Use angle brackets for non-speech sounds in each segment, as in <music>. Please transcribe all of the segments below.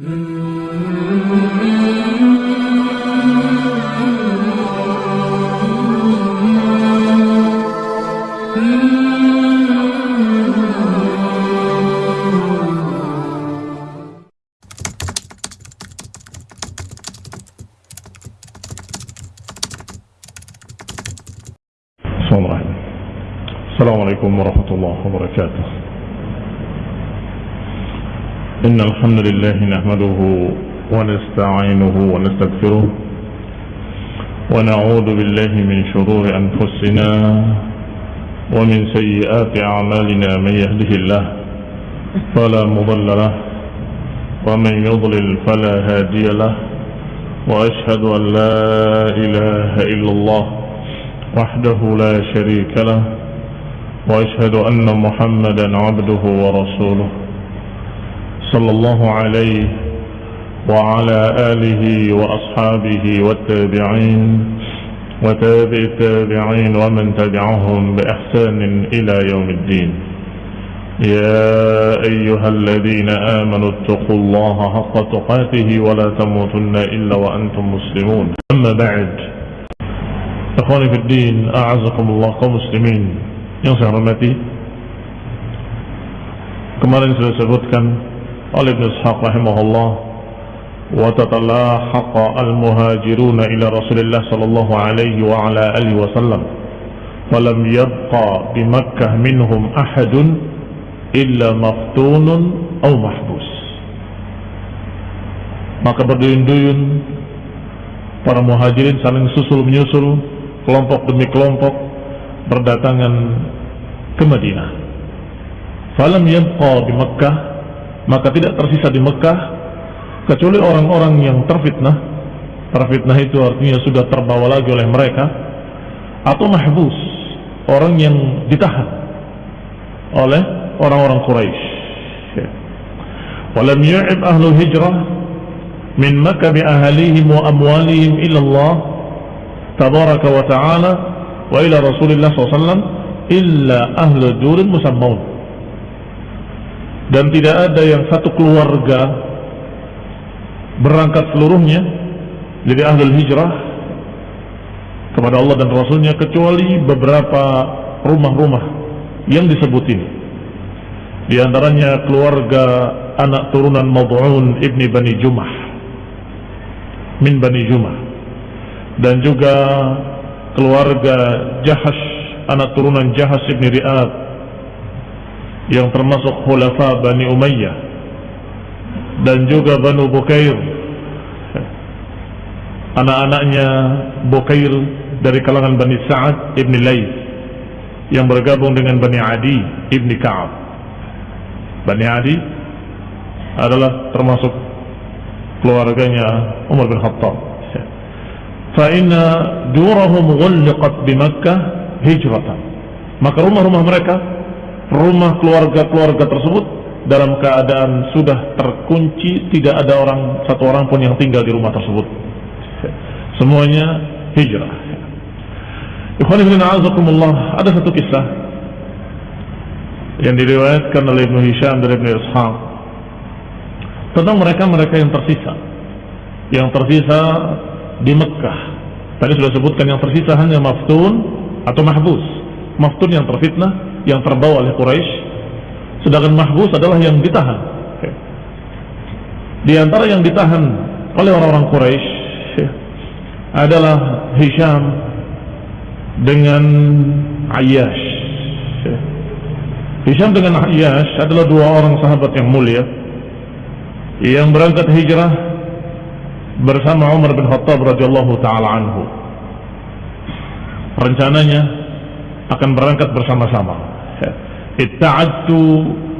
Mm-hmm. الحمد لله نحمده ونستعينه ونستغفره ونعوذ بالله من شرور أنفسنا ومن سيئات أعمالنا من يهده الله فلا مضل له ومن يضلل فلا هادي له وأشهد أن لا إله إلا الله وحده لا شريك له وأشهد أن محمدا عبده ورسوله صلى الله عليه وعلى آله وأصحابه والتابعين وتابع التابعين ومن تبعهم بإحسان إلى يوم الدين يا أيها الذين آمنوا اتقوا الله حق تقاته ولا تموتن إلا وأنتم مسلمون أما بعد Ikhwani fi din, a'azakumullah kaum muslimin yang saya hormati. Kemarin sudah disebutkan Ibn Ishaq rahimahullah wa tatalahaqa al-muhajiruna ila Rasulillah sallallahu alaihi wa ala alihi wa sallam falam yabqa bi Makkah minhum ahadun illa maftunun aw mahbus maka berduyun-duyun para muhajirin saling susul menyusul kelompok demi kelompok berdatangan ke Madinah. Falam yabqa di Mekkah, maka tidak tersisa di Mekkah kecuali orang-orang yang terfitnah. Terfitnah itu artinya sudah terbawa lagi oleh mereka atau mahbus, orang yang ditahan oleh orang-orang Quraisy. Walam yu'ib ahlu hijrah min Makkah bi ahlihim wa amwalihim illa Allah tabaraka wa ta'ala wa ila Rasulillah SAW illa ahlu durin musammaun dan tidak ada yang satu keluarga berangkat seluruhnya jadi ahlul hijrah kepada Allah dan Rasulnya kecuali beberapa rumah-rumah yang disebut ini. Di antaranya keluarga anak turunan Mad'un ibni Bani Jumah min Bani Jumah. Dan juga keluarga Jahash anak turunan Jahash ibn Ri'ab yang termasuk khulafa Bani Umayyah dan juga Banu Bukair. Anak-anaknya Bukair dari kalangan Bani Sa'ad Ibn Laith yang bergabung dengan Bani Adi Ibn Ka'ab. Bani Adi adalah termasuk keluarganya Umar bin Khattab. Fa'inna durahum gulliqat di Makkah hijratan. Maka rumah-rumah mereka rumah keluarga-keluarga tersebut dalam keadaan sudah terkunci tidak ada orang satu orang pun yang tinggal di rumah tersebut semuanya hijrah ada satu kisah yang diriwayatkan oleh Ibn Hisham dari Ibn Ishaq tentang mereka-mereka yang tersisa yang tersisa di Mekah. Tadi sudah sebutkan yang tersisa hanya maftun atau mahbus. Maftun yang terfitnah, yang terbawa oleh Quraisy. Sedangkan mahbus adalah yang ditahan. Di antara yang ditahan oleh orang-orang Quraisy adalah Hisham dengan Ayyash. Hisham dengan Ayyash adalah dua orang sahabat yang mulia yang berangkat hijrah bersama Umar bin Khattab radhiyallahu taala anhu. Rencananya akan berangkat bersama-sama. Itta'adtu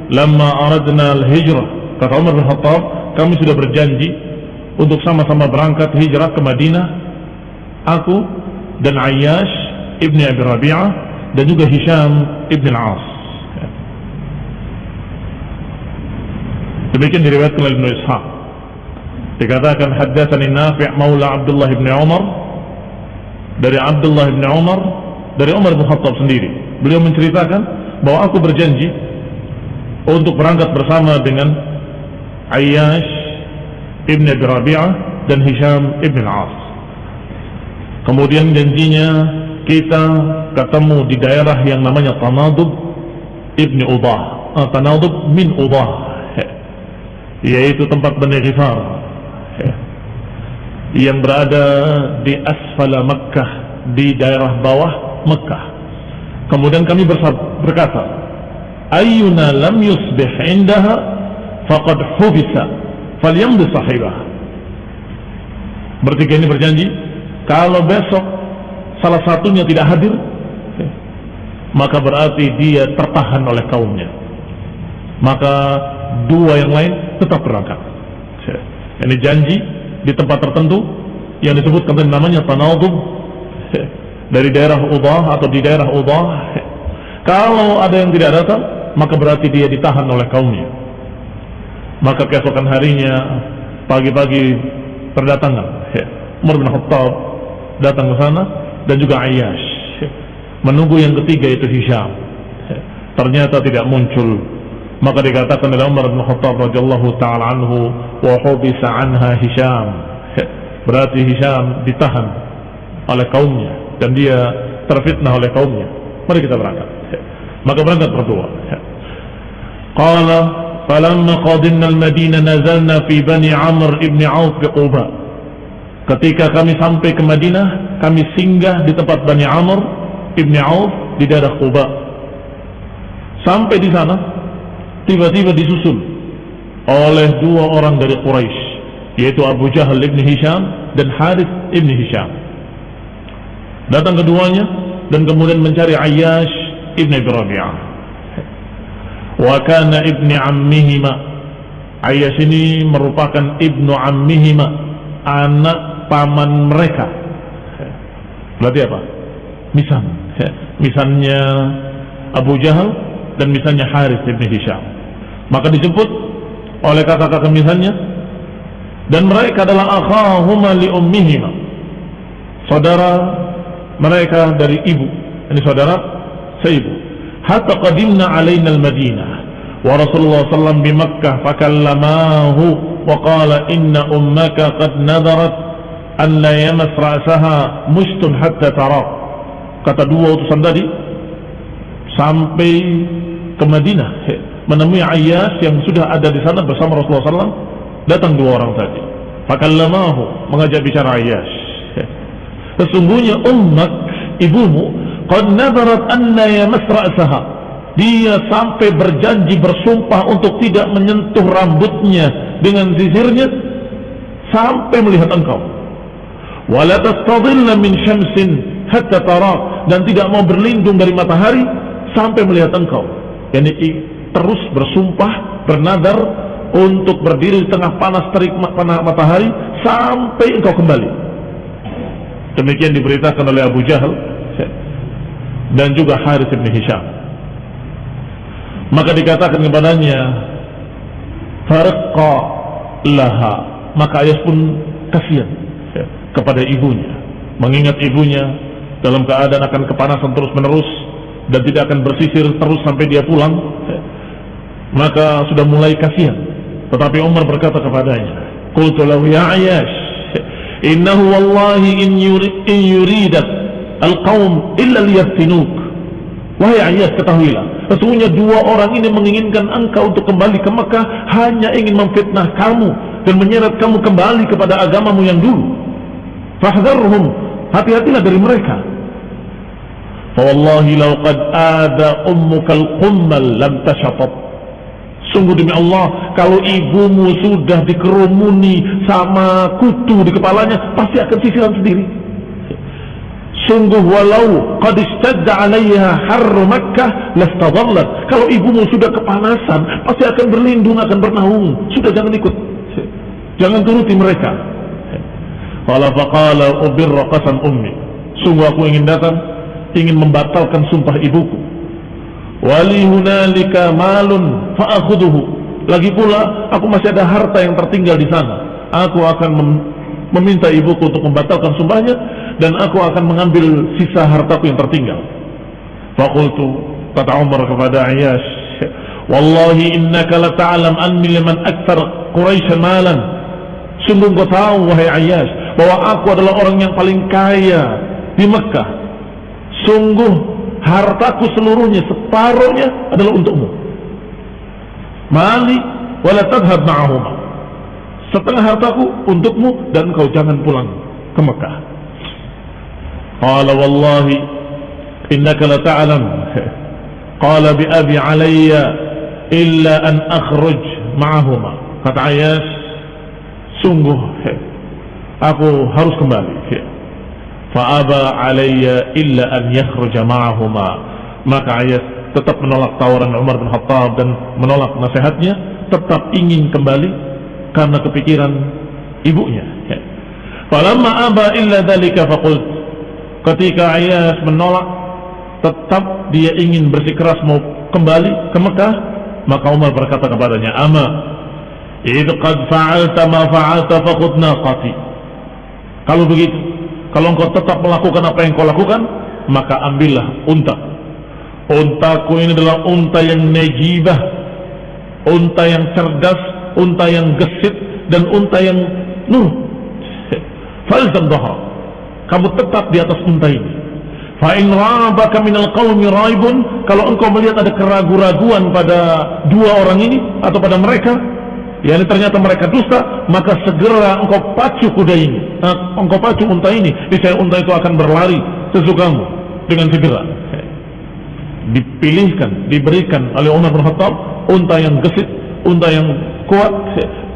lamma aradna al-hijrah. Kata Umar bin Khattab, kami sudah berjanji untuk sama-sama berangkat hijrah ke Madinah. Aku dan Ayyash ibni Abi Rabi'ah dan juga Hisham ibn al-As. Demikian diriwayatkan oleh Ibnu Ishaq. Dikatakan haddatsani Nafi' Maula Abdullah bin Umar dari Abdullah bin Umar dari Umar bin Khattab sendiri. Beliau menceritakan bahwa aku berjanji untuk berangkat bersama dengan Ayyash ibn Abi Rabi'ah dan Hisham ibn al-As. Kemudian janjinya kita ketemu di daerah yang namanya Tanadub ibn Udah, uh, Tanadub min Udah, yaitu tempat Bani Ghifar. Yang berada di asfala Makkah di daerah bawah Makkah. Kemudian kami berkata, "Ayyuna lam yusbih indaha? Faqad hubisa. Falyamdi sahibah bertiga ini berjanji kalau besok salah satunya tidak hadir maka berarti dia tertahan oleh kaumnya. Maka dua yang lain tetap berangkat. Ini janji di tempat tertentu yang disebutkan namanya tanadub dari daerah Udah atau di daerah Udah kalau ada yang tidak datang maka berarti dia ditahan oleh kaumnya. Maka keesokan harinya pagi-pagi berdatangan. Umar bin Khattab datang ke sana dan juga Ayyash. Menunggu yang ketiga itu Hisham. Ya. ternyata tidak muncul. Maka dikatakan oleh Umar bin Khattab radhiyallahu taala anhu wa hubisa anha Hisham. Berarti Hisham ditahan oleh kaumnya dan dia terfitnah oleh kaumnya. Mari kita berangkat. Maka berangkat berdua. Qala falamma qadinna al-madinah nazalna fi bani amr ibn auf bi quba. Ketika kami sampai ke Madinah kami singgah di tempat Bani Amr ibn Auf di daerah Quba. Sampai di sana tiba-tiba disusul oleh dua orang dari Quraisy yaitu Abu Jahal ibn Hisham dan Harith ibn Hisham datang keduanya dan kemudian mencari Ayyash ibni Rabi'ah. Wa kana ibni ammihima. Ayas ini merupakan ibnu ammihima anak paman mereka. Berarti apa? misan. Misannya Abu Jahal dan misannya Haris ibn Hisham. Maka disebut oleh kakak-kakak misannya dan mereka adalah akhahuma li ummihima. Saudara mereka dari ibu ini saudara seibu. Hatta qadimna alaina al-Madinah wa Rasulullah sallam bi Makkah fakallamahu wa qala inna ummaka qad nadarat an la yamas ra'saha mushtun hatta tara. Kata dua utusan tadi sampai ke Madinah menemui Ayyash yang sudah ada di sana bersama Rasulullah SAW datang dua orang tadi. Fakallamahu mengajak bicara Ayyash sesungguhnya ummak ibumu qad nadarat anna yamas ra'saha dia sampai berjanji bersumpah untuk tidak menyentuh rambutnya dengan sisirnya sampai melihat engkau. Wala tastadilla min syamsin hatta tara. Dan tidak mau berlindung dari matahari sampai melihat engkau. Yani terus bersumpah bernadar untuk berdiri di tengah panas terik matahari sampai engkau kembali demikian diberitakan oleh Abu Jahal dan juga Harith bin Hisham. Maka dikatakan kepadanya farqa laha. Maka ayah pun kasihan kepada ibunya mengingat ibunya dalam keadaan akan kepanasan terus menerus dan tidak akan bersisir terus sampai dia pulang maka sudah mulai kasihan. Tetapi Umar berkata kepadanya qultu lahu ya innahu wallahi in, yuri, in yuridat al-qaum illa liyaftinuk. Wahai ayat ketahuilah, sesungguhnya dua orang ini menginginkan engkau untuk kembali ke Mekah hanya ingin memfitnah kamu dan menyeret kamu kembali kepada agamamu yang dulu. Fahdharhum, hati-hatilah dari mereka. Wallahi law qad ada ummuka al-qummal lam tashatat. Sungguh demi Allah, kalau ibumu sudah dikerumuni sama kutu di kepalanya, pasti akan sisiran sendiri. Sungguh walau qad istadda 'alaiha harru Makkah lastadallat. Kalau ibumu sudah kepanasan, pasti akan berlindung, akan bernaung. Sudah jangan ikut. Jangan turuti mereka. Qala faqala ubirra qasam ummi. Sungguh aku ingin datang, ingin membatalkan sumpah ibuku. Wali hunalika malun fa'akhuduhu. Lagi pula aku masih ada harta yang tertinggal di sana. Aku akan meminta ibuku untuk membatalkan sumpahnya dan aku akan mengambil sisa hartaku yang tertinggal. Fakultu kata Umar kepada Ayyash, Wallahi innaka la ta'lam anni liman akthar Quraisy malan. Sungguh kau tahu wahai Ayas bahwa aku adalah orang yang paling kaya di Mekah. Sungguh hartaku seluruhnya separuhnya adalah untukmu. Mali wala ma'ahuma. Setengah hartaku untukmu dan kau jangan pulang ke Mekah. Qala wallahi innaka la ta'lam. Qala bi abi alayya illa an akhruj ma'ahuma. Kata Ayas, sungguh aku harus kembali fa'aba alayya illa an yakhruja ma'ahuma. Maka ayat tetap menolak tawaran Umar bin Khattab dan menolak nasihatnya tetap ingin kembali karena kepikiran ibunya. Falamma aba illa dhalika faqult. Ketika Ayas menolak tetap dia ingin bersikeras mau kembali ke Mekah maka Umar berkata kepadanya ama Idh qad fa'alta ma fa'alta faqud naqati. Kalau begitu, kalau engkau tetap melakukan apa yang kau lakukan, maka ambillah unta. Untaku ini adalah unta yang nejibah, unta yang cerdas, unta yang gesit, dan unta yang nur. <laughs> Falzam dahra. Kamu tetap di atas unta ini. Fa'in rabaka minal qawmi raibun Kalau engkau melihat ada keraguan-raguan pada dua orang ini Atau pada mereka yang ternyata mereka dusta, maka segera engkau pacu kuda ini, engkau pacu unta ini, niscaya unta itu akan berlari sesukamu dengan segera. Dipilihkan, diberikan oleh Umar bin Khattab unta yang gesit, unta yang kuat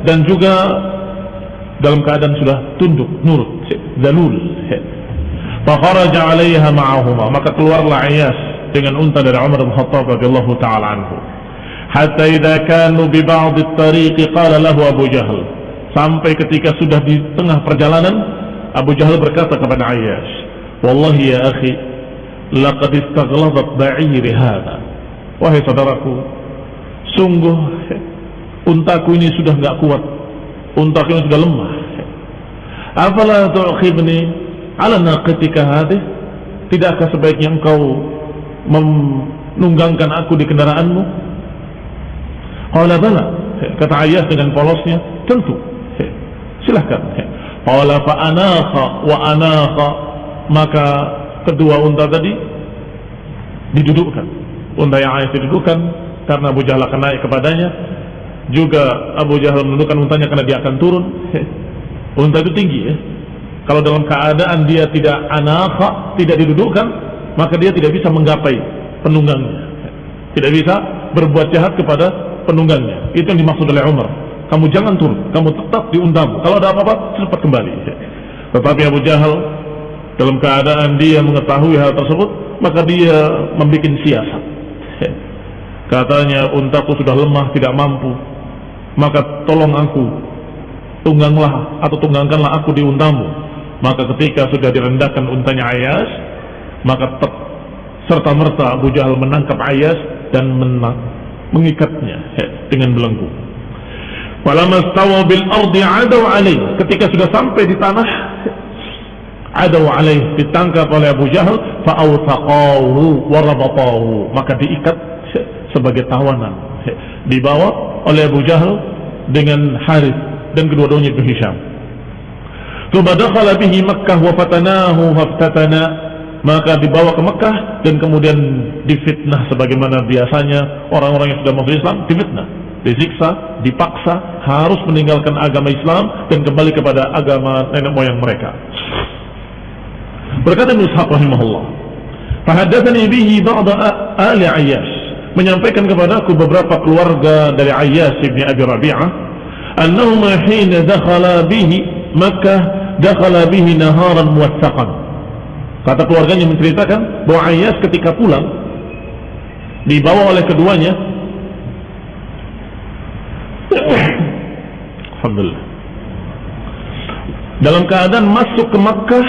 dan juga dalam keadaan sudah tunduk, nurut, dalul. Fakharaja 'alaiha ma'ahuma, maka keluarlah Iyas dengan unta dari Umar bin Khattab radhiyallahu taala anhu. Hatta idza kanu bi ba'd at-tariq qala lahu Abu Jahal sampai ketika sudah di tengah perjalanan Abu Jahal berkata kepada Ayyash wallahi ya akhi laqad istaghladat ba'iri hadha. Wahai saudaraku sungguh untaku ini sudah enggak kuat untaku ini sudah lemah. Afala tu'khibni ala naqatika hadhihi tidakkah sebaiknya engkau menunggangkan aku di kendaraanmu Qala bala. Kata ayah dengan polosnya, tentu. Silahkan. Qala fa anakha wa anakha. Maka kedua unta tadi didudukkan. Unta yang ayah didudukkan karena Abu Jahal akan naik kepadanya. Juga Abu Jahal menundukkan untanya karena dia akan turun. Unta itu tinggi ya. Kalau dalam keadaan dia tidak anakha, tidak didudukkan, maka dia tidak bisa menggapai penunggangnya. Tidak bisa berbuat jahat kepada penunggangnya. Itu yang dimaksud oleh Umar. Kamu jangan turun, kamu tetap di untamu. Kalau ada apa-apa, cepat kembali. Tetapi Abu Jahal dalam keadaan dia mengetahui hal tersebut, maka dia membuat siasat. Katanya untaku sudah lemah, tidak mampu. Maka tolong aku, tungganglah atau tunggangkanlah aku di untamu. Maka ketika sudah direndahkan untanya Ayas, maka serta merta Abu Jahal menangkap Ayas dan menang mengikatnya dengan belenggu. Falamastawa bil ardi adaw alaih. Ketika sudah sampai di tanah adaw alaih ditangkap oleh Abu Jahal fa'awthaqahu warabatahu maka diikat sebagai tawanan dibawa oleh Abu Jahal dengan Harith dan kedua-duanya itu Hisham. Thumma dakhala bihi Makkah wa fatanahu faftatana maka dibawa ke Mekah dan kemudian difitnah sebagaimana biasanya orang-orang yang sudah masuk Islam difitnah disiksa, dipaksa harus meninggalkan agama Islam dan kembali kepada agama nenek moyang mereka. Berkata Ishaq rahimahullah fahaddathani bihi ba'da ali Ayyash menyampaikan kepada aku beberapa keluarga dari Ayyash ibn Abi Rabi'ah annahuma hina dakhala bihi Makkah dakhala bihi naharan muwassaqan Kata keluarganya menceritakan bahwa Ayas ketika pulang dibawa oleh keduanya. Alhamdulillah. Dalam keadaan masuk ke Makkah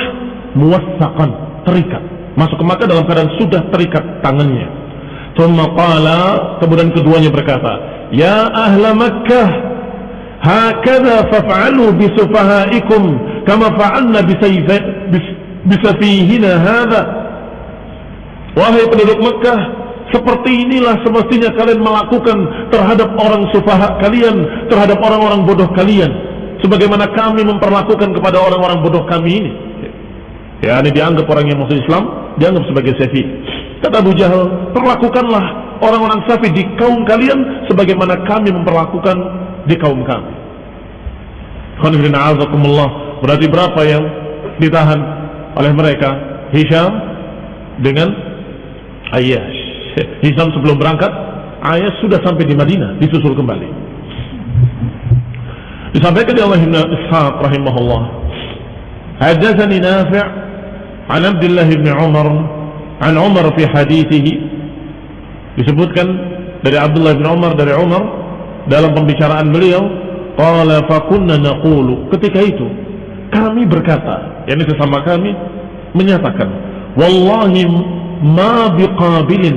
muwasakan terikat. Masuk ke Makkah dalam keadaan sudah terikat tangannya. Thumma kemudian keduanya berkata ya ahla Makkah hakadha faf'alu bisufahaikum kama fa'alna bisa fihina hadha wahai penduduk Mekah seperti inilah semestinya kalian melakukan terhadap orang sufaha kalian terhadap orang-orang bodoh kalian sebagaimana kami memperlakukan kepada orang-orang bodoh kami ini. Ya, ini dianggap orang yang masuk Islam, dianggap sebagai safi. Kata Abu Jahal, perlakukanlah orang-orang safi di kaum kalian sebagaimana kami memperlakukan di kaum kami. Berarti berapa yang ditahan oleh mereka? Hisham dengan Ayyash. <laughs> Hisham sebelum berangkat, Ayyash sudah sampai di Madinah, disusul kembali. Disampaikan oleh Ibn Ishaq rahimahullah. Hadatsani Nafi' an Abdullah bin Umar an Umar fi hadithihi disebutkan dari Abdullah bin Umar dari Umar dalam pembicaraan beliau qala fa kunna naqulu ketika itu kami berkata yakni sesama kami menyatakan wallahi ma biqabilin.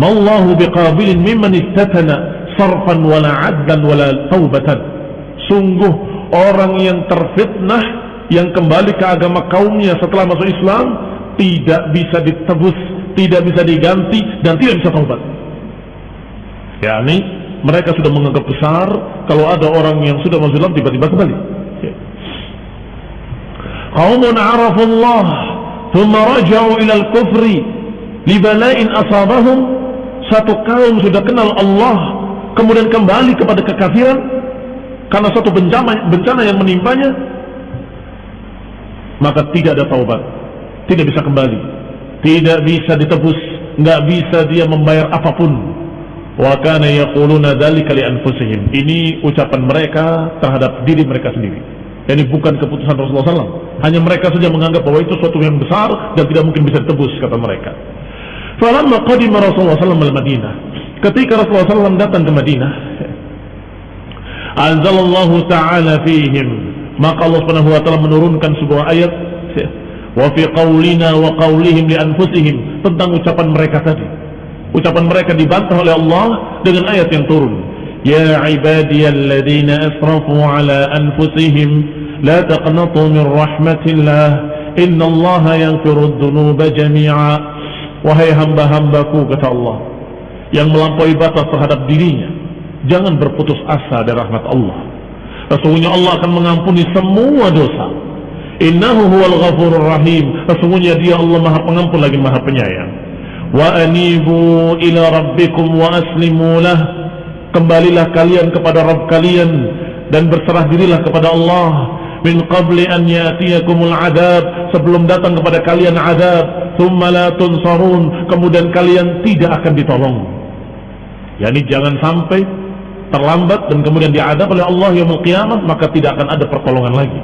Ma Allah biqabilin mimman istatana sarfan wala adlan wala taubatan. Sungguh orang yang terfitnah yang kembali ke agama kaumnya setelah masuk Islam tidak bisa ditebus tidak bisa diganti dan tidak bisa taubat. Yakni mereka sudah menganggap besar kalau ada orang yang sudah masuk Islam tiba-tiba kembali ya. qaumun arafullah thumma raja'u ila al-kufri libala'in asabahum satu kaum sudah kenal Allah kemudian kembali kepada kekafiran karena satu bencana, bencana yang menimpanya maka tidak ada taubat tidak bisa kembali tidak bisa ditebus nggak bisa dia membayar apa pun. Wa kana yaquluna dzalika li anfusihim. Ini ucapan mereka terhadap diri mereka sendiri ini bukan keputusan Rasulullah SAW hanya mereka saja menganggap bahwa itu suatu yang besar dan tidak mungkin bisa ditebus kata mereka falamma qadima Rasulullah SAW al-Madinah Ketika Rasulullah SAW datang ke Madinah, Anzalallahu ta'ala fihim. Maka Allah Subhanahu wa taala menurunkan sebuah ayat wa fi qaulina wa qaulihim li anfusihim tentang ucapan mereka tadi. Ucapan mereka dibantah oleh Allah dengan ayat yang turun. Ya ibadiyalladzina asrafu ala anfusihim la taqnatu min rahmatillah innallaha yaghfiru dzunuba jami'a. Wahai hamba-hambaku kata Allah, yang melampaui batas terhadap dirinya. Jangan berputus asa dari rahmat Allah. Sesungguhnya Allah akan mengampuni semua dosa. Innahu huwal ghafurur rahim. Sesungguhnya dia Allah maha pengampun lagi maha penyayang. Wa anibu ila rabbikum wa aslimu lah kembalilah kalian kepada Rabb kalian dan berserah dirilah kepada Allah. Min qabli an yatiyakumul adab sebelum datang kepada kalian adab. Thumma la tunsarun kemudian kalian tidak akan ditolong. Yakni jangan sampai terlambat dan kemudian diadab oleh Allah yang kiamat maka tidak akan ada pertolongan lagi.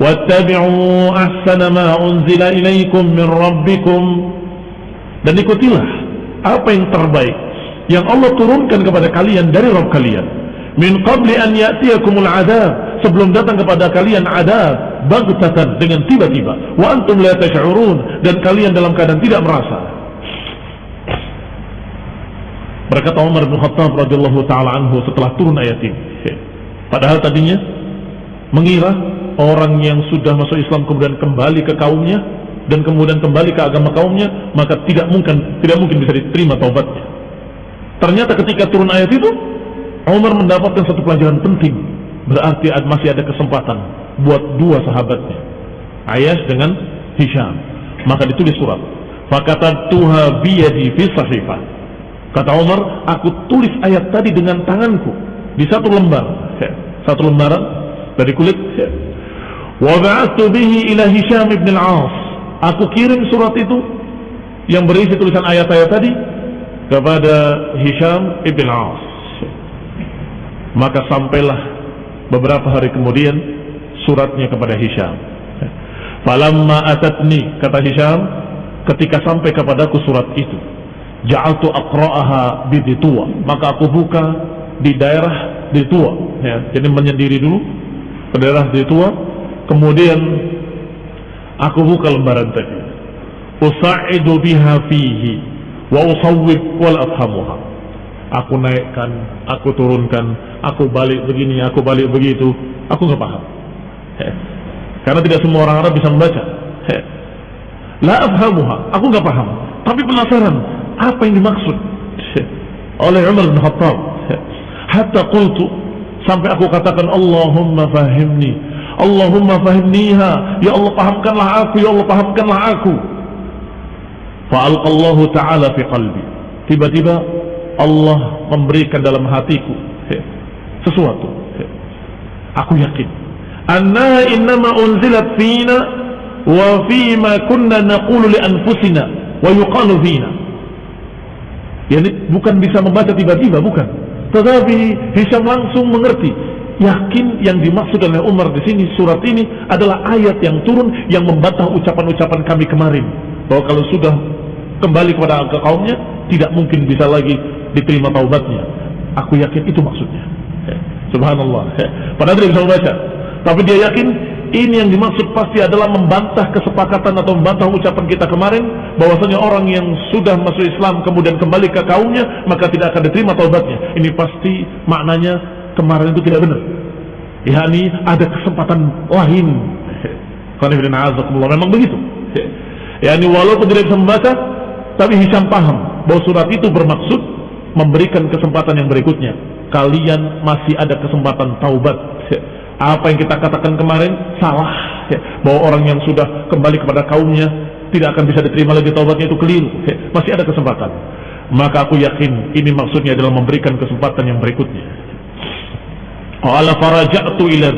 Wattabi'u ahsana ma unzila ilaikum min rabbikum. Dan ikutilah apa yang terbaik yang Allah turunkan kepada kalian dari Rabb kalian min qabli an ya'tiyakumul adab sebelum datang kepada kalian adab bagtatan dengan tiba-tiba wa antum la tash'urun dan kalian dalam keadaan tidak merasa Berkata Umar bin Khattab radhiyallahu taala anhu setelah turun ayat ini. Padahal tadinya mengira orang yang sudah masuk Islam kemudian kembali ke kaumnya dan kemudian kembali ke agama kaumnya maka tidak mungkin tidak mungkin bisa diterima taubatnya. Ternyata ketika turun ayat itu Umar mendapatkan satu pelajaran penting. Berarti masih ada kesempatan buat dua sahabatnya. Ayas dengan Hisham. Maka ditulis surat. Fakata tuha biyadi fi sahifah Kata Umar, aku tulis ayat tadi dengan tanganku di satu lembar, satu lembaran dari kulit. Wa ba'athu bihi ila Hisham ibn al-As. Aku kirim surat itu yang berisi tulisan ayat-ayat tadi kepada Hisham ibn al-As. Maka sampailah beberapa hari kemudian suratnya kepada Hisham. Falamma atatni kata Hisham ketika sampai kepadaku surat itu ja'altu aqra'aha biditua maka aku buka di daerah ditua ya jadi menyendiri dulu ke daerah ditua kemudian aku buka lembaran tadi. Usa'idu biha fihi wa wal afhamuha. Aku naikkan aku turunkan aku balik begini aku balik begitu. Aku nggak paham. Karena tidak semua orang Arab bisa membaca. La afhamuha aku nggak paham. Tapi penasaran apa yang dimaksud? Oleh Umar bin Khattab. Hatta qultu sampai aku katakan Allahumma fahimni Allahumma fahimniha. Ya Allah pahamkanlah aku ya Allah pahamkanlah aku fa'alqallahu ta'ala fi qalbi. Tiba-tiba Allah memberikan dalam hatiku sesuatu aku yakin. Anna innama unzilat fina wa fima kunna naqulu li anfusina wa yuqalu fina. Yani bukan bisa membaca tiba-tiba bukan. Tetapi Hisham langsung mengerti, yakin yang dimaksud oleh Umar di sini surat ini adalah ayat yang turun yang membantah ucapan-ucapan kami kemarin. Bahwa kalau sudah kembali kepada kaumnya tidak mungkin bisa lagi diterima taubatnya. Aku yakin itu maksudnya. Subhanallah. Padahal dia bisa membaca, tapi dia yakin ini yang dimaksud pasti adalah membantah kesepakatan atau membantah ucapan kita kemarin bahwasanya orang yang sudah masuk Islam kemudian kembali ke kaumnya maka tidak akan diterima taubatnya. Ini pasti maknanya kemarin itu tidak benar. Ya ini ada kesempatan lain. Memang begitu. Ya ini walaupun tidak bisa membaca tapi Hisham paham bahwa surat itu bermaksud memberikan kesempatan yang berikutnya. Kalian masih ada kesempatan taubat. <laughs> Apa yang kita katakan kemarin? Salah. <laughs> Bahwa orang yang sudah kembali kepada kaumnya tidak akan bisa diterima lagi taubatnya itu keliru. <laughs> Masih ada kesempatan. Maka aku yakin ini maksudnya adalah memberikan kesempatan yang berikutnya. Qala faraja'tu ila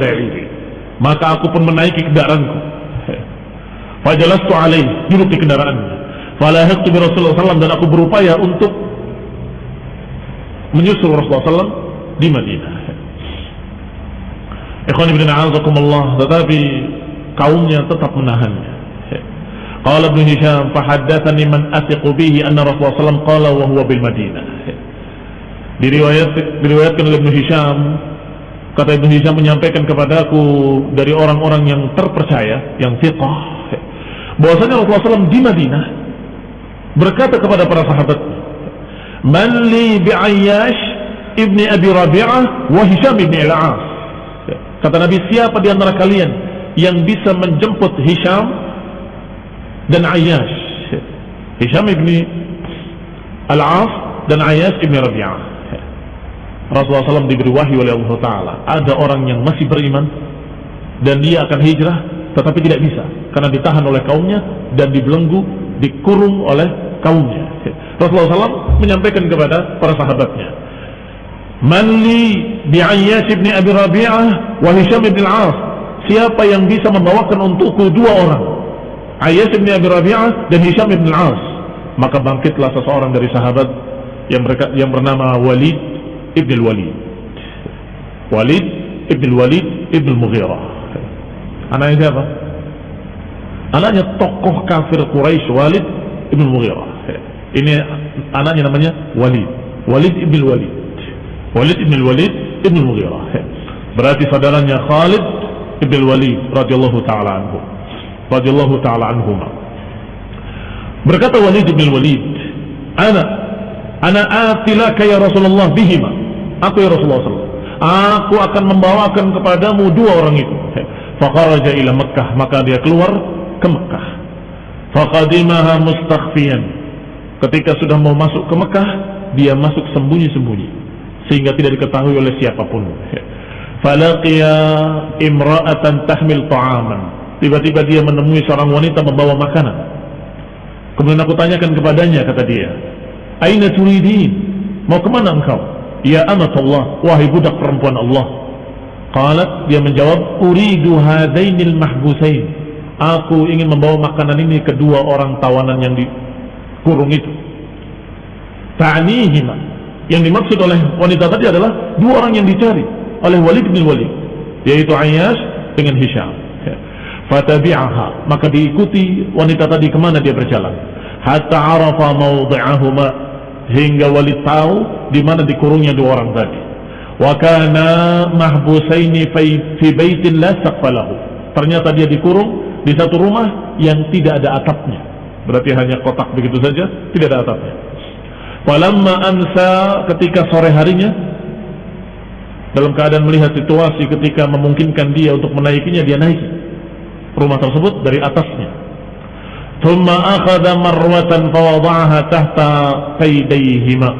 maka aku pun menaiki kendaraanku. Fajalastu alaih duduk di kendaraannya falahaqtu bi Rasulullah SAW dan aku berupaya untuk menyusul Rasulullah SAW di Madinah Ikhwan ibn a'azakumullah tetapi kaumnya tetap menahannya. Qala Ibn Hisham fahaddatsani man athiqu bihi anna Rasulullah sallallahu qala wa huwa bil Madinah. Diriwayat diriwayatkan oleh Ibn Hisham kata Ibn Hisham menyampaikan kepadaku dari orang-orang yang terpercaya yang thiqah bahwasanya Rasulullah SAW di Madinah berkata kepada para sahabat Man li bi'ayyash ibni Abi Rabi'ah wa Hisham ibni Al-As Kata Nabi, siapa di antara kalian yang bisa menjemput Hisham dan Ayyash? Hisham ibni Al-As dan Ayyash ibni Rabi'ah. Rasulullah SAW diberi wahyu oleh Allah Ta'ala. Ada orang yang masih beriman dan dia akan hijrah tetapi tidak bisa karena ditahan oleh kaumnya dan dibelenggu, dikurung oleh kaumnya. Rasulullah SAW menyampaikan kepada para sahabatnya, Man li bi'ayyas ibn Abi Rabi'ah wa Hisham ibn al-As. Siapa yang bisa membawakan untukku dua orang? Ayyas ibn Abi Rabi'ah dan Hisham ibn al-As. Maka bangkitlah seseorang dari sahabat yang berka, yang bernama Walid ibn al-Walid. Walid ibn al-Walid ibn al-Mughirah. Anaknya siapa? Anaknya tokoh kafir Quraisy Walid ibn al-Mughirah. Ini anaknya namanya Walid. Walid ibn al-Walid. Walid ibn Walid ibn Mughirah. Berarti saudaranya Khalid ibn Walid radhiyallahu taala anhu. Radhiyallahu taala anhuma. Berkata Walid ibn Walid, "Ana ana atilaka ya Rasulullah bihima." Aku ya Rasulullah SAW. Aku akan membawakan kepadamu dua orang itu. Faqaraja ila Makkah, maka dia keluar ke Makkah. Faqadimaha mustakhfiyan. Ketika sudah mau masuk ke Mekah, dia masuk sembunyi-sembunyi sehingga tidak diketahui oleh siapa pun. Falaqiya imra'atan tahmil ta'aman. Tiba-tiba dia menemui seorang wanita membawa makanan. Kemudian aku tanyakan kepadanya, kata dia, Aina turidin? Mau ke mana engkau? Ya amatullah, wahai budak perempuan Allah. Qalat, dia menjawab, Uridu hadainil mahbusain. Aku ingin membawa makanan ini kedua orang tawanan yang dikurung itu. Ta'nihima yang dimaksud oleh wanita tadi adalah dua orang yang dicari oleh Walid bin Walid, yaitu Ayyash dengan Hisham. Fatabi'aha, maka diikuti wanita tadi ke mana dia berjalan. Hatta arafa mawdi'ahuma hingga Walid tahu di mana dikurungnya dua orang tadi. Wa kana mahbusaini fi baitin la. Ternyata dia dikurung di satu rumah yang tidak ada atapnya. Berarti hanya kotak begitu saja, tidak ada atapnya. Falamma amsa ketika sore harinya dalam keadaan melihat situasi ketika memungkinkan dia untuk menaikinya dia naik rumah tersebut dari atasnya. Thumma akhadha marwatan fawada'aha tahta qaydayhima.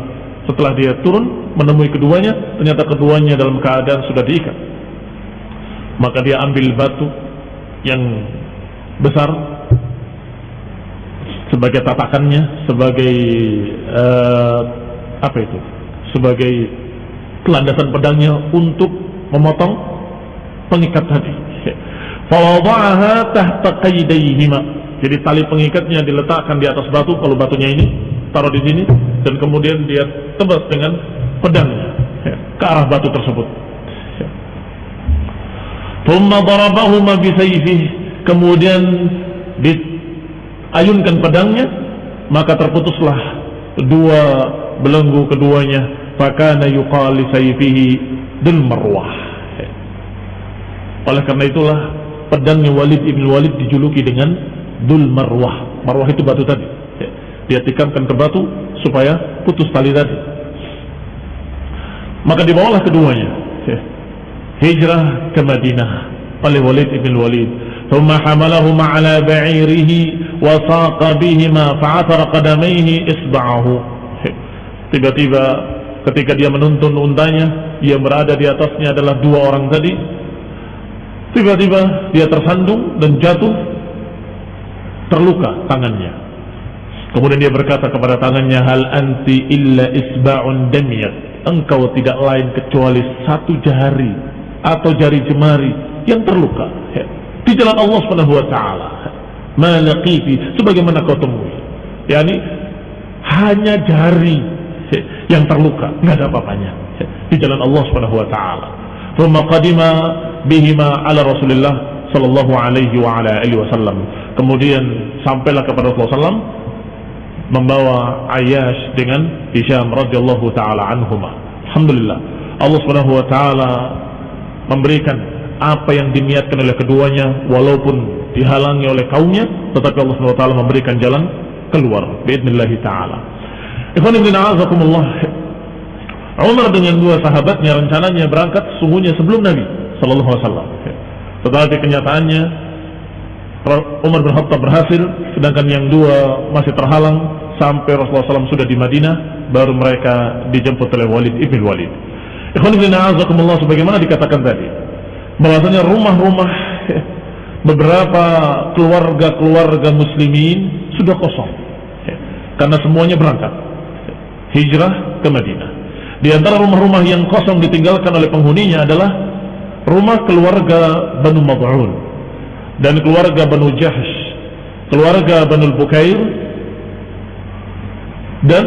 Setelah dia turun menemui keduanya, ternyata keduanya dalam keadaan sudah diikat. Maka dia ambil batu yang besar sebagai tatakannya, sebagai uh, apa itu? Sebagai kelandasan pedangnya untuk memotong pengikat tadi. Tahta. Jadi tali pengikatnya diletakkan di atas batu kalau batunya ini taruh di sini dan kemudian dia tebas dengan pedangnya ke arah batu tersebut. Kemudian diayunkan pedangnya maka terputuslah dua belenggu keduanya fakana yuqali sayfihi dil marwah. Oleh karena itulah pedangnya Walid ibn Walid dijuluki dengan dul marwah. Marwah itu batu tadi. Dia tikamkan ke batu supaya putus tali tadi. Maka dibawalah keduanya. Hijrah ke Madinah oleh Walid ibn Walid ثم حملهما على بعيره وساق بهما فعثر قدميه إصبعه tiba-tiba ketika dia menuntun untanya yang berada di atasnya adalah dua orang tadi tiba-tiba dia tersandung dan jatuh terluka tangannya kemudian dia berkata kepada tangannya hal anti illa isba'un damiyat engkau tidak lain kecuali satu jari atau jari jemari yang terluka di jalan Allah Subhanahu wa taala. Malaqiti sebagaimana kau temui. yakni hanya jari yang terluka, nggak ada apa-apanya di jalan Allah Subhanahu wa taala. Thumma qadima bihima ala Rasulillah sallallahu alaihi wa ala alihi wasallam. Kemudian sampailah kepada Rasulullah sallam membawa Ayyash dengan Hisham radhiyallahu taala anhuma. Alhamdulillah Allah Subhanahu wa taala memberikan apa yang diniatkan oleh keduanya walaupun dihalangi oleh kaumnya tetapi Allah SWT memberikan jalan keluar biidnillahi ta'ala. Ikhwan ibn a'azakumullah Umar dengan dua sahabatnya rencananya berangkat sungguhnya sebelum Nabi Sallallahu Alaihi tetapi kenyataannya Umar bin Khattab berhasil sedangkan yang dua masih terhalang sampai Rasulullah SAW sudah di Madinah baru mereka dijemput oleh Walid ibn Walid. Ikhwan ibn a'azakumullah sebagaimana dikatakan tadi bahwasanya rumah-rumah beberapa keluarga-keluarga muslimin sudah kosong. Karena semuanya berangkat. Hijrah ke Madinah. Di antara rumah-rumah yang kosong ditinggalkan oleh penghuninya adalah rumah keluarga Banu Mad'un dan keluarga Banu Jahsh keluarga Banu Bukair dan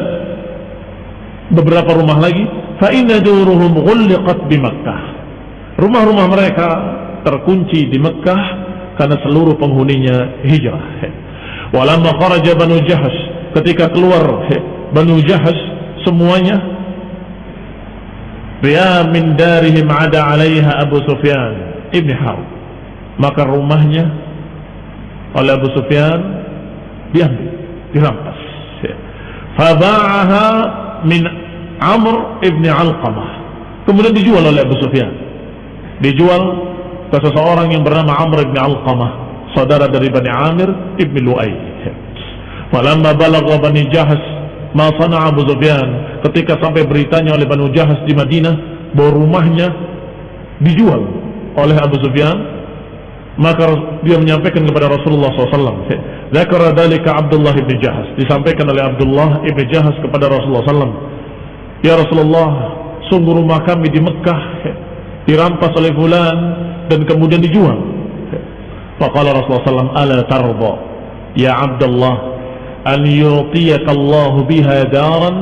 beberapa rumah lagi. Fa inna duruhum ghulqat bi Makkah Rumah-rumah mereka terkunci di Mekah karena seluruh penghuninya hijrah. Walamma kharaja Banu Jahas ketika keluar Banu Jahas semuanya Biya min darihim ada alaiha Abu Sufyan Ibn Harb. Maka rumahnya oleh Abu Sufyan diambil dirampas. Faba'aha min Amr ibn Alqamah. Kemudian dijual oleh Abu Sufyan dijual ke seseorang yang bernama Amr bin Alqamah saudara dari Bani Amir ibn Lu'ay. Falamma balagha Bani Jahas ma sana Abu Sufyan ketika sampai beritanya oleh Bani Jahas di Madinah bahwa rumahnya dijual oleh Abu Sufyan maka dia menyampaikan kepada Rasulullah SAW Zakara dalika Abdullah ibn Jahas disampaikan oleh Abdullah ibn Jahas kepada Rasulullah SAW Ya Rasulullah sungguh rumah kami di Mekah dirampas oleh fulan dan kemudian dijual. Faqala Rasulullah SAW, "Ala tarda ya Abdullah an yu'tiyaka Allah biha daran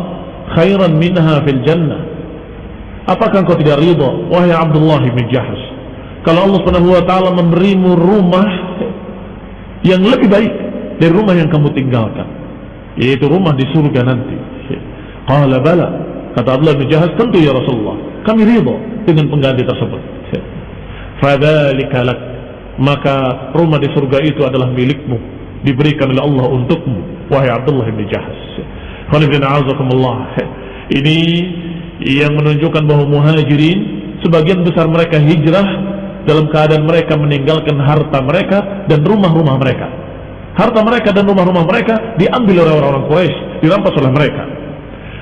khairan minha fil jannah." Apakah engkau tidak ridha wahai Abdullah bin Jahsh kalau Allah Subhanahu wa taala memberimu rumah yang lebih baik dari rumah yang kamu tinggalkan yaitu rumah di surga nanti. Qala bala kata Abdullah bin Jahsh tentu ya Rasulullah kami ridha dengan pengganti tersebut. Fadzalika lak maka rumah di surga itu adalah milikmu diberikan oleh Allah untukmu wahai Abdullah bin Jahas. Ini yang menunjukkan bahwa muhajirin sebagian besar mereka hijrah dalam keadaan mereka meninggalkan harta mereka dan rumah-rumah mereka. Harta mereka dan rumah-rumah mereka diambil oleh orang-orang Quraisy, dirampas oleh mereka.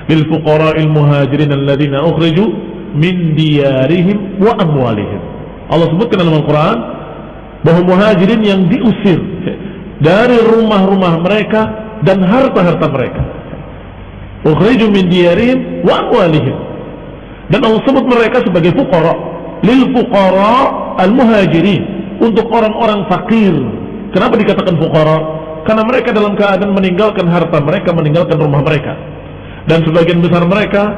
lil fuqara'il muhajirin alladziina ukhriju min diyarihim wa amwalihim. Allah sebutkan dalam Al-Quran bahwa muhajirin yang diusir dari rumah-rumah mereka dan harta-harta mereka. Ukhriju min diyarihim wa amwalihim. Dan Allah sebut mereka sebagai fuqara. Lil fuqara al-muhajirin. Untuk orang-orang fakir. Kenapa dikatakan fuqara? Karena mereka dalam keadaan meninggalkan harta mereka, meninggalkan rumah mereka. Dan sebagian besar mereka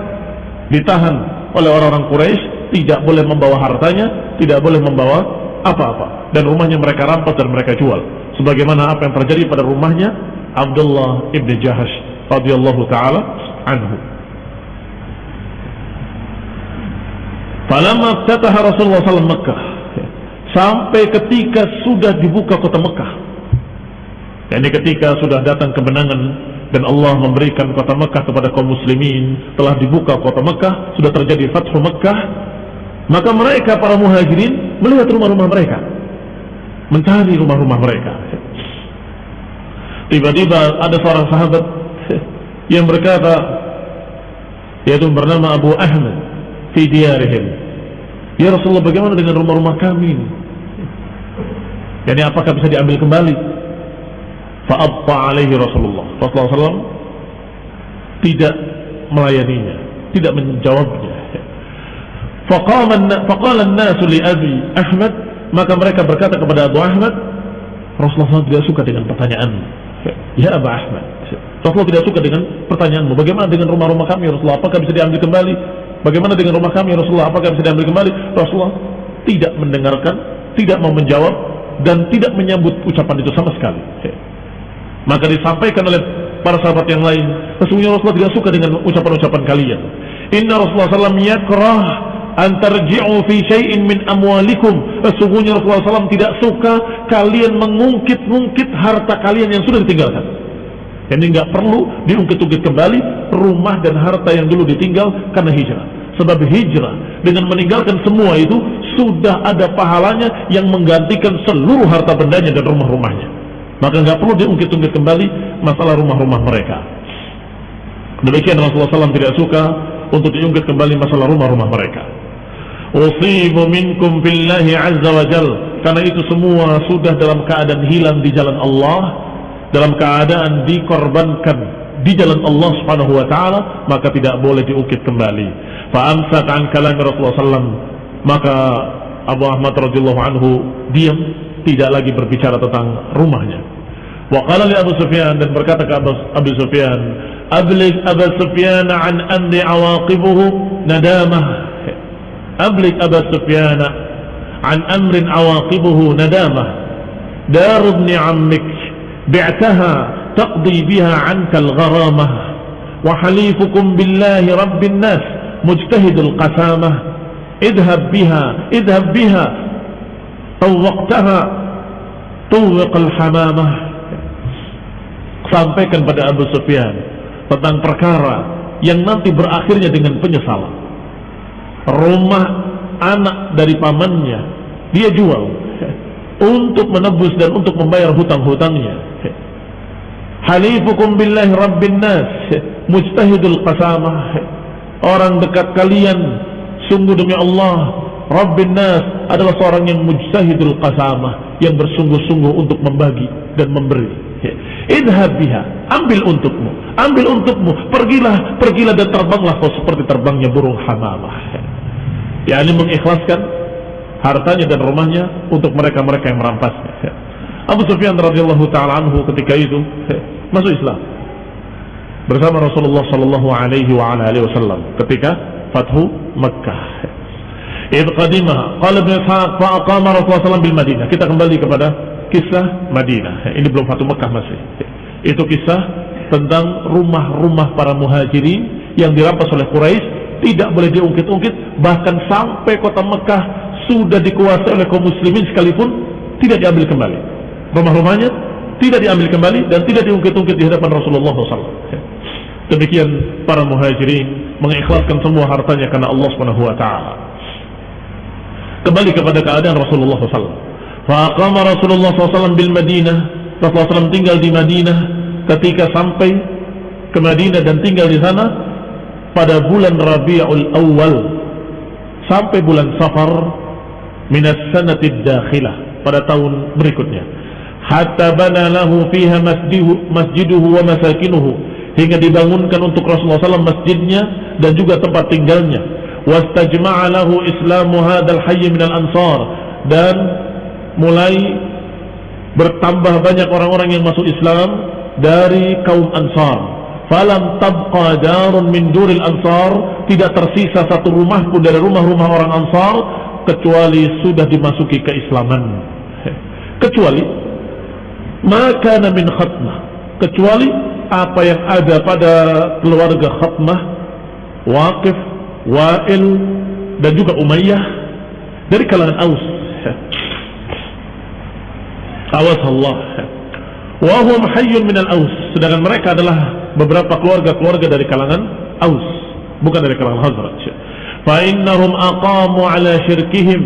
ditahan oleh orang-orang Quraisy, tidak boleh membawa hartanya, tidak boleh membawa apa-apa. Dan rumahnya mereka rampas dan mereka jual. Sebagaimana apa yang terjadi pada rumahnya Abdullah ibn Jahash radhiyallahu taala anhu. Falamma ftataha Rasulullah SAW Mekah sampai ketika sudah dibuka kota Mekah. Yani ketika sudah datang kemenangan dan Allah memberikan kota Mekah kepada kaum muslimin, telah dibuka kota Mekah, sudah terjadi Fathu Mekah, maka mereka para muhajirin melihat rumah-rumah mereka, mencari rumah-rumah mereka. Tiba-tiba ada seorang sahabat yang berkata, yaitu bernama Abu Ahmad, fi diyarihim. Ya Rasulullah bagaimana dengan rumah-rumah kami ini? Apakah bisa diambil kembali? Fa'abta alaihi Rasulullah. Rasulullah SAW tidak melayaninya, tidak menjawabnya. Faqala an-nasu li Abi Ahmad, maka mereka berkata kepada Abu Ahmad, Rasulullah SAW tidak suka dengan pertanyaan. Ya Abu Ahmad, Rasulullah tidak suka dengan pertanyaanmu. Bagaimana dengan rumah-rumah kami Rasulullah? Apakah bisa diambil kembali? Bagaimana dengan rumah kami Rasulullah? Apakah bisa diambil kembali? Rasulullah tidak mendengarkan, tidak mau menjawab dan tidak menyambut ucapan itu sama sekali. Maka disampaikan oleh para sahabat yang lain, sesungguhnya Rasulullah tidak suka dengan ucapan-ucapan kalian. Inna Rasulullah SAW yakrah antarji'u fi syai'in min amwalikum. Sesungguhnya Rasulullah SAW tidak suka kalian mengungkit-ungkit harta kalian yang sudah ditinggalkan. Jadi nggak perlu diungkit-ungkit kembali rumah dan harta yang dulu ditinggal karena hijrah. Sebab hijrah dengan meninggalkan semua itu sudah ada pahalanya yang menggantikan seluruh harta bendanya dan rumah-rumahnya. Maka nggak perlu diungkit-ungkit kembali masalah rumah-rumah mereka. Demikian Rasulullah SAW tidak suka untuk diungkit kembali masalah rumah-rumah mereka. Usibu minkum billahi azza wa jal. Karena itu semua sudah dalam keadaan hilang di jalan Allah, dalam keadaan dikorbankan di jalan Allah Subhanahu wa taala maka tidak boleh diukit kembali. Fa amsat an kalam Rasulullah sallam maka Abu Ahmad radhiyallahu anhu diam tidak lagi berbicara tentang rumahnya. Wa qala li Abu Sufyan dan berkata ke Abu, Abu Sufyan, "Ablig Abu Sufyan an amri awaqibuhu nadamah." Ablig Abu Sufyan an amrin awaqibuhu nadamah. Dar ibn ammik bi'taha taqdi biha 'anka al-gharamah wa halifukum billahi rabbin nas mujtahidul qasamah idhab biha idhab biha Tawwaqtaha Tuwiqal hamamah Sampaikan pada Abu Sufyan Tentang perkara Yang nanti berakhirnya dengan penyesalan. Rumah Anak dari pamannya Dia jual Untuk menebus dan untuk membayar hutang-hutangnya. Halifukum billahi rabbin nas Mujtahidul qasamah. Orang dekat kalian Sungguh demi Allah Rabbin nas adalah seorang yang mujtahidul qasamah Yang bersungguh-sungguh untuk membagi dan memberi. Idhab biha Ambil untukmu Ambil untukmu Pergilah Pergilah dan terbanglah kau seperti terbangnya burung hamamah. Ya ini mengikhlaskan Hartanya dan rumahnya Untuk mereka-mereka yang merampasnya. Abu Sufyan radhiyallahu taala anhu ketika itu masuk Islam. Bersama Rasulullah sallallahu alaihi wasallam ketika Fathu Makkah. Idh qadimah qala Ibnu Ishaq fa Rasulullah sallallahu bil Madinah. Kita kembali kepada kisah Madinah. Ini belum Fathu Makkah masih. Itu kisah tentang rumah-rumah para muhajirin yang dirampas oleh Quraisy tidak boleh diungkit-ungkit bahkan sampai kota Mekah sudah dikuasai oleh kaum muslimin sekalipun tidak diambil kembali rumah-rumahnya tidak diambil kembali dan tidak diungkit-ungkit di hadapan Rasulullah SAW. Demikian para muhajirin mengikhlaskan semua hartanya karena Allah Subhanahu wa taala. Kembali kepada keadaan Rasulullah SAW. Faqama Rasulullah SAW bil Madinah. Rasulullah SAW tinggal di Madinah ketika sampai ke Madinah dan tinggal di sana pada bulan Rabiul Awal sampai bulan Safar minas sanatid dakhilah pada tahun berikutnya hatta bana lahu fiha masjiduhu, masjiduhu wa masakinuhu hingga dibangunkan untuk Rasulullah SAW masjidnya dan juga tempat tinggalnya wastajma'a islamu hadzal hayy minal ansar. Dan mulai bertambah banyak orang-orang yang masuk Islam dari kaum Ansar. Falam tabqa darun min duril ansar. Tidak tersisa satu rumah pun dari rumah-rumah orang Ansar kecuali sudah dimasuki keislaman. <laughs> Kecuali maka min khatmah. Kecuali apa yang ada pada keluarga khatmah Waqif Wa'il dan juga Umayyah dari kalangan Aus. Awas Allah. Wahum hayyun minal Aus. Sedangkan mereka adalah beberapa keluarga-keluarga dari kalangan Aus bukan dari kalangan Hazraj fa innahum aqamu ala syirkihim.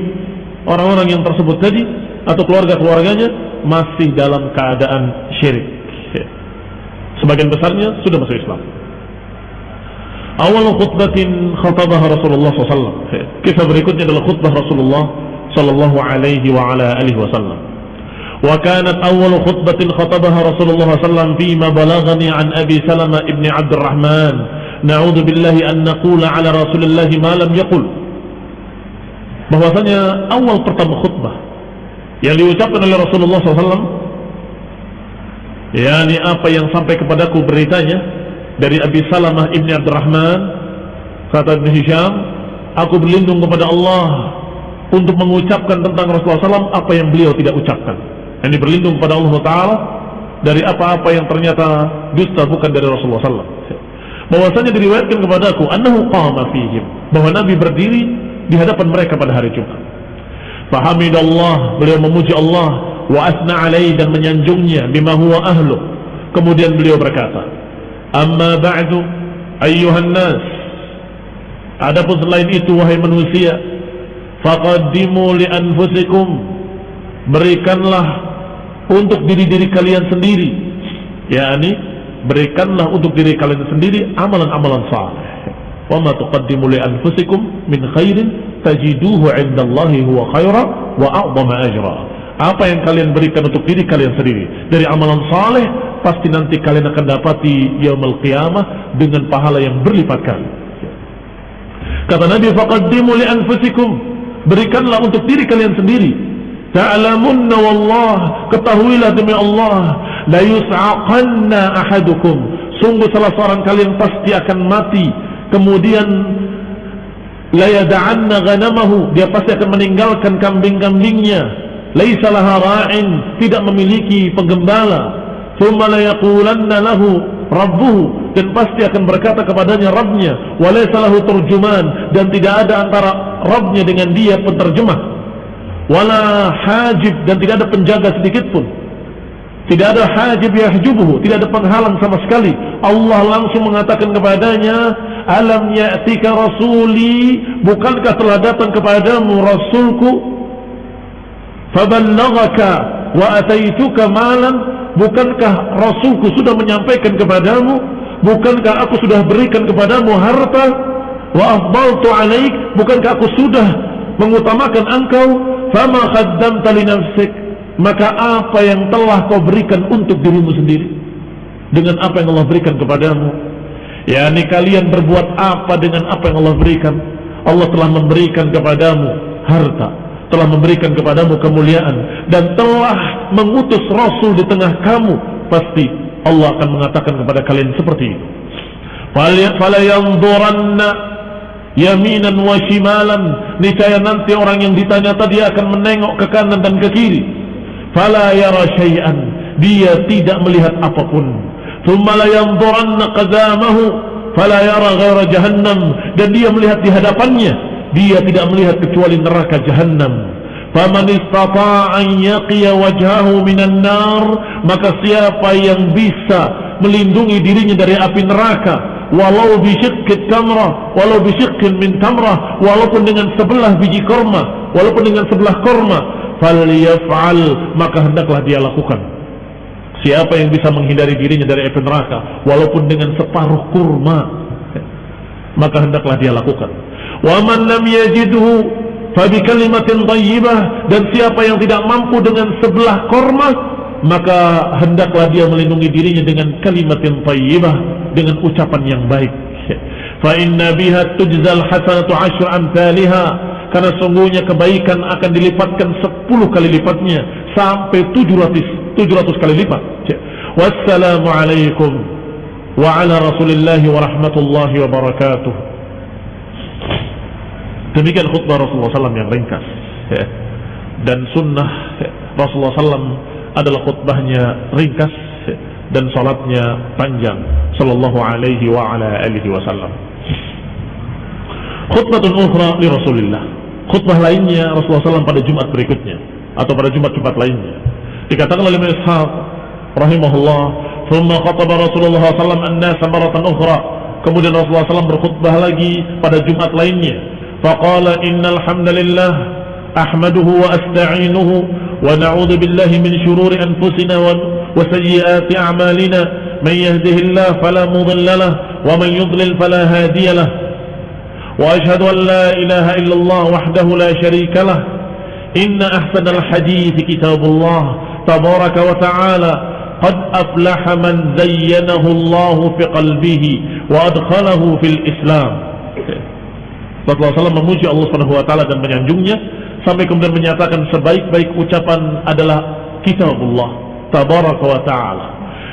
Orang-orang yang tersebut tadi atau keluarga-keluarganya masih dalam keadaan syirik. Sebagian besarnya sudah masuk Islam awal khutbatin khatabah Rasulullah SAW kisah berikutnya adalah khutbah Rasulullah Sallallahu alaihi wa ala alihi wasallam. Wa kanat awal khutbatin khatabah Rasulullah SAW fima balagani an Abi Salama ibn Abdurrahman. Na'udhu billahi an naqula ala Rasulullah ma lam yakul bahwasanya awal pertama khutbah yang diucapkan oleh Rasulullah SAW yakni apa yang sampai kepadaku beritanya dari Abi Salamah ibni Abdurrahman kata Ibn Hisham aku berlindung kepada Allah untuk mengucapkan tentang Rasulullah SAW apa yang beliau tidak ucapkan. Ini berlindung kepada Allah Ta'ala dari apa-apa yang ternyata dusta bukan dari Rasulullah SAW bahwasanya diriwayatkan kepadaku annahu qama fihim bahwa Nabi berdiri di hadapan mereka pada hari Jumat. Fahamidallah, beliau memuji Allah wa asna alaih dan menyanjungnya bima huwa ahlu. Kemudian beliau berkata, "Amma ba'du ayyuhan nas." Adapun selain itu wahai manusia, faqaddimu li anfusikum. Berikanlah untuk diri-diri kalian sendiri, yakni berikanlah untuk diri kalian sendiri amalan-amalan saleh. Wa ma tuqaddimu li anfusikum min khairin tajiduhu indallahi huwa khaira wa a'zama ajra. Apa yang kalian berikan untuk diri kalian sendiri dari amalan saleh pasti nanti kalian akan dapati yaumul qiyamah dengan pahala yang berlipat kali. Kata Nabi faqaddimu li anfusikum. Berikanlah untuk diri kalian sendiri. Ta'lamunna wallah. Ketahuilah demi Allah la yus'aqanna ahadukum. Sungguh salah seorang kalian pasti akan mati. Kemudian la yada'anna ghanamahu. Dia pasti akan meninggalkan kambing-kambingnya. Laisa laha ra'in. Tidak memiliki penggembala thumma la yaqulanna lahu dan pasti akan berkata kepadanya Rabbnya walaysa lahu turjuman dan tidak ada antara Rabbnya dengan dia penterjemah wala hajib dan tidak ada penjaga sedikit pun. Tidak ada hajib yahjubuhu tidak ada penghalang sama sekali. Allah langsung mengatakan kepadanya alam ya'tika rasuli bukankah telah datang kepadamu rasulku? Faballaghaka wa ataituka malan bukankah rasulku sudah menyampaikan kepadamu? Bukankah aku sudah berikan kepadamu harta? Wa afdaltu alaik. Bukankah aku sudah mengutamakan engkau? Fama khaddamta li nafsik. Maka apa yang telah kau berikan untuk dirimu sendiri? Dengan apa yang Allah berikan kepadamu? Yakni kalian berbuat apa dengan apa yang Allah berikan? Allah telah memberikan kepadamu harta telah memberikan kepadamu kemuliaan dan telah mengutus rasul di tengah kamu pasti Allah akan mengatakan kepada kalian seperti itu. Ya-, fala yanzuranna yaminan wa shimalan. Niscaya nanti orang yang ditanya tadi akan menengok ke kanan dan ke kiri. Fala yara syai'an. Dia tidak melihat apapun. Thumma la yanzuranna qadamahu fala yara ghaira jahannam. Dan dia melihat di hadapannya. Dia tidak melihat kecuali neraka jahannam faman istata'a yaqiya wajhahu minan nar maka siapa yang bisa melindungi dirinya dari api neraka walau bisyiqqit tamrah walau bisyiqqin min walaupun dengan sebelah biji korma walaupun dengan sebelah korma falyaf'al maka hendaklah dia lakukan Siapa yang bisa menghindari dirinya dari api neraka walaupun dengan separuh kurma. maka hendaklah dia lakukan. Wa man lam yajidhu fabi kalimatin thayyibah dan siapa yang tidak mampu dengan sebelah korma maka hendaklah dia melindungi dirinya dengan kalimatin thayyibah dengan ucapan yang baik. <laughs> Fa inna biha tujzal hasanatu asyr amsalha karena sungguhnya kebaikan akan dilipatkan 10 kali lipatnya sampai 700 700 kali lipat. <laughs> Wassalamu alaikum rasulillahi wa rahmatullahi wa barakatuh. Demikian khutbah Rasulullah SAW yang ringkas. Dan sunnah Rasulullah SAW adalah khutbahnya ringkas dan salatnya panjang sallallahu alaihi wa ala alihi wasallam. Khutbatun ukhra li Rasulillah. Khutbah lainnya Rasulullah SAW pada Jumat berikutnya atau pada Jumat-Jumat lainnya. Dikatakan oleh Ishaq rahimahullah, "Tsumma khataba Rasulullah SAW an-nas maratan ukhra." Kemudian Rasulullah SAW berkhutbah lagi pada Jumat lainnya. Hamdalillah ahmaduhu wa asta'inuhu wa na'udzu billahi min shururi anfusina wa وسيئات أعمالنا من يهده الله فلا مضل له ومن يضلل فلا هادي له وأشهد أن لا إله إلا الله وحده لا شريك له إن أحسن الحديث كتاب الله تبارك وتعالى قد أفلح من زينه الله في قلبه وأدخله في الإسلام Rasulullah SAW memuji Allah Subhanahu Wa Taala dan menyanjungnya sampai kemudian menyatakan sebaik-baik ucapan adalah kitabullah tabaraka wa ta'ala.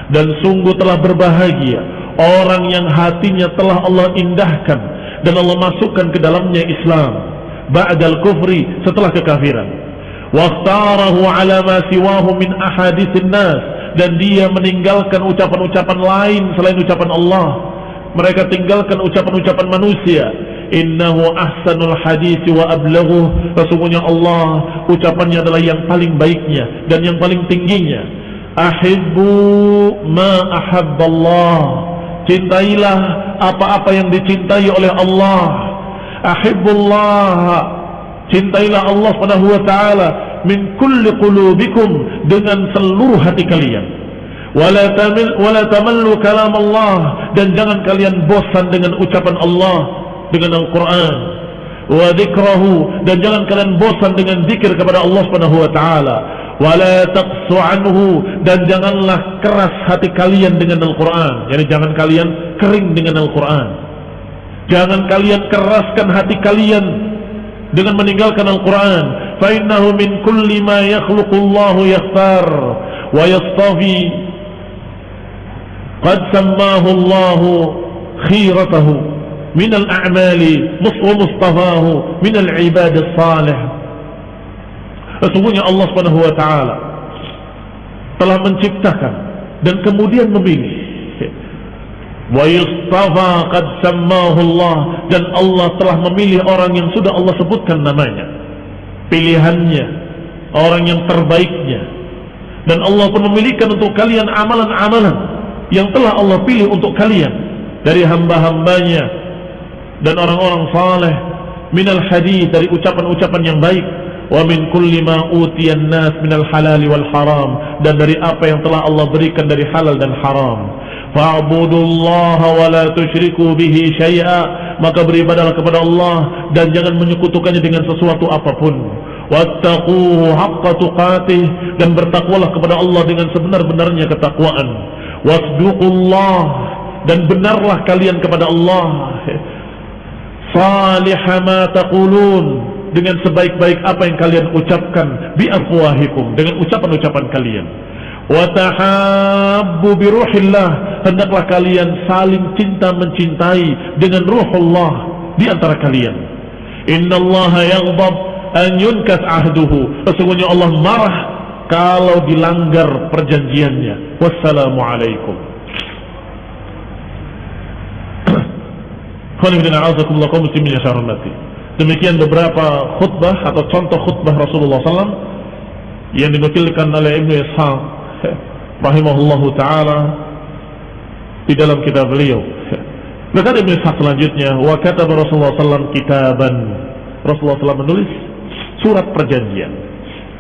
Dan sungguh telah berbahagia orang yang hatinya telah Allah indahkan dan Allah masukkan ke dalamnya Islam ba'dal kufri setelah kekafiran. Waqtarahu ala ma siwahu min ahadithin nas. Dan dia meninggalkan ucapan-ucapan lain selain ucapan Allah. Mereka tinggalkan ucapan-ucapan manusia innahu ahsanul hadis wa ablaghu sesungguhnya Allah ucapannya adalah yang paling baiknya dan yang paling tingginya. Ahibbu ma ahabballah. Cintailah apa-apa yang dicintai oleh Allah. Ahibbullah. Cintailah Allah subhanahu wa ta'ala Min kulli qulubikum Dengan seluruh hati kalian. Wala, tamil, wala tamallu kalam Allah. Dan jangan kalian bosan dengan ucapan Allah Dengan Al-Quran Wa dikrahu Dan jangan kalian bosan dengan zikir kepada Allah subhanahu wa ta'ala wala taqsu anhu dan janganlah keras hati kalian dengan Al-Qur'an. Jadi jangan kalian kering dengan Al-Qur'an. Jangan kalian keraskan hati kalian dengan meninggalkan Al-Qur'an. Fa innahu min kulli ma yakhluqullahu yakhtar wa yastafi. Qad sammahu Allah khiratahu al-a'mali wa mustafahu min al-ibad as-salih. Sesungguhnya Allah Subhanahu wa taala telah menciptakan dan kemudian memilih. Wa yustafa qad sammahu Allah dan Allah telah memilih orang yang sudah Allah sebutkan namanya. Pilihannya, orang yang terbaiknya. Dan Allah pun memilihkan untuk kalian amalan-amalan yang telah Allah pilih untuk kalian dari hamba-hambanya dan orang-orang saleh minal hadis dari ucapan-ucapan yang baik. Wa min kulli ma utiyan nas minal halal wal haram. Dan dari apa yang telah Allah berikan dari halal dan haram. Fa'budullaha wa la tusyriku bihi syai'a maka beribadahlah kepada Allah dan jangan menyekutukannya dengan sesuatu apapun. Wattaquhu haqqa tuqatih. Dan bertakwalah kepada Allah dengan sebenar-benarnya ketakwaan. Wasduqullah. Dan benarlah kalian kepada Allah salih ma taqulun. Dengan sebaik-baik apa yang kalian ucapkan bi afwahikum. Dengan ucapan-ucapan kalian. Wa tahabbu bi ruhillah. Hendaklah kalian saling cinta mencintai dengan ruhullah di antara kalian. Innallaha yaghdab an yunkas ahduhu. Sesungguhnya Allah marah kalau dilanggar perjanjiannya. Wassalamu alaikum Khonifuddin kaum muslimin ya Demikian beberapa khutbah atau contoh khutbah Rasulullah SAW yang dinukilkan oleh Ibnu Ishaq <laughs> rahimahullah taala di dalam kitab beliau. <laughs> Berkata Ibnu Ishaq selanjutnya, wa kata Rasulullah SAW kitaban. Rasulullah SAW menulis surat perjanjian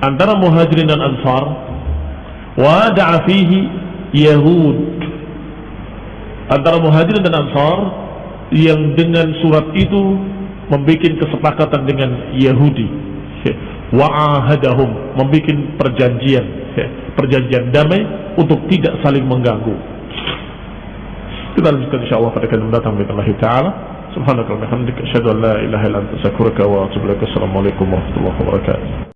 antara Muhajirin dan Ansar. Wa da'a fihi Yahud. Antara Muhajirin dan Ansar yang dengan surat itu membuat kesepakatan dengan Yahudi. Wa'ahadahum membuat perjanjian perjanjian damai untuk tidak saling mengganggu. Kita lanjutkan insyaallah pada kali mendatang Allah taala subhanaka wa bihamdika asyhadu an la ilaha illa anta astaghfiruka wa atubu ilaik. Assalamu alaikum warahmatullahi wabarakatuh